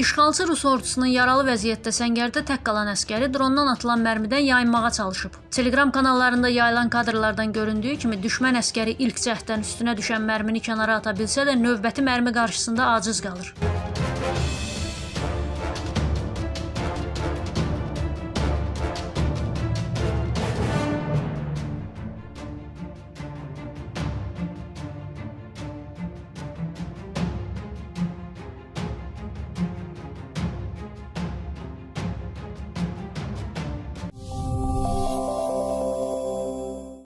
İşğalçı Rus ordusunun yaralı vəziyyətdə səngərdə tək qalan əskəri drondan atılan mərmidən yayınmağa çalışıb. Telegram kanallarında yayılan kadrlardan göründüyü kimi düşmən əskəri ilk cəhddən üstünə düşən mərmini kənara ata bilsə də növbəti mərmi qarşısında aciz qalır.